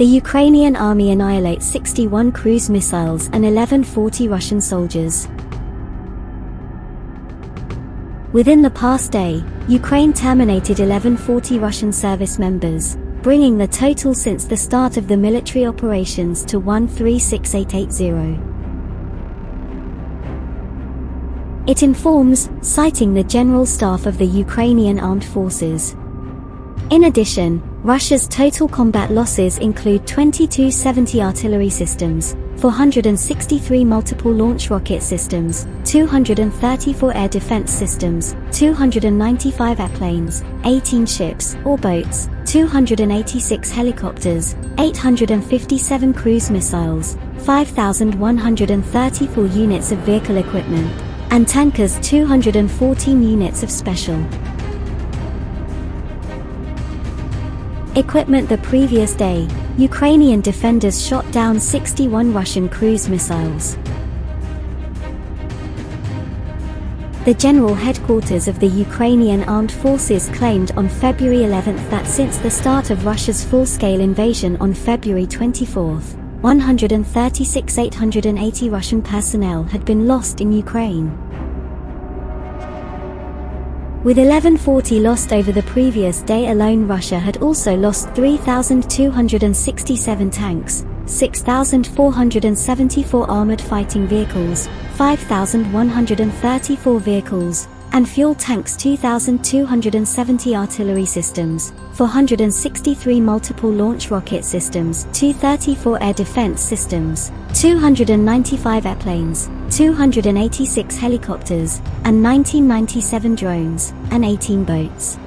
The Ukrainian army annihilates 61 cruise missiles and 1140 Russian soldiers. Within the past day, Ukraine terminated 1140 Russian service members, bringing the total since the start of the military operations to 136880. It informs, citing the General Staff of the Ukrainian Armed Forces. In addition, Russia's total combat losses include 2270 artillery systems, 463 multiple launch rocket systems, 234 air defense systems, 295 airplanes, 18 ships or boats, 286 helicopters, 857 cruise missiles, 5,134 units of vehicle equipment, and tankers 214 units of special equipment the previous day, Ukrainian defenders shot down 61 Russian cruise missiles. The general headquarters of the Ukrainian armed forces claimed on February 11 that since the start of Russia's full-scale invasion on February 24, 136,880 Russian personnel had been lost in Ukraine. With 1140 lost over the previous day alone Russia had also lost 3,267 tanks, 6,474 armored fighting vehicles, 5,134 vehicles, and fuel tanks 2,270 artillery systems, 463 multiple launch rocket systems, 234 air defense systems, 295 airplanes, 286 helicopters, and 1997 drones, and 18 boats.